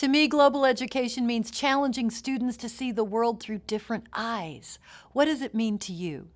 To me, global education means challenging students to see the world through different eyes. What does it mean to you?